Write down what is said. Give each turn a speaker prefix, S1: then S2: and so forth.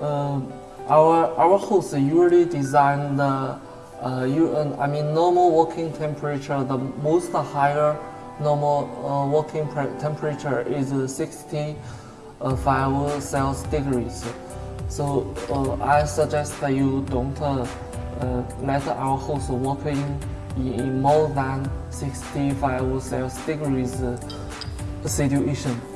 S1: uh, our our host uh, usually design the uh, you, uh, I mean normal working temperature. The most higher normal uh, working temperature is uh, 65 Celsius degrees. So I suggest that you don't let our host work in, in more than 65 Celsius degrees situation.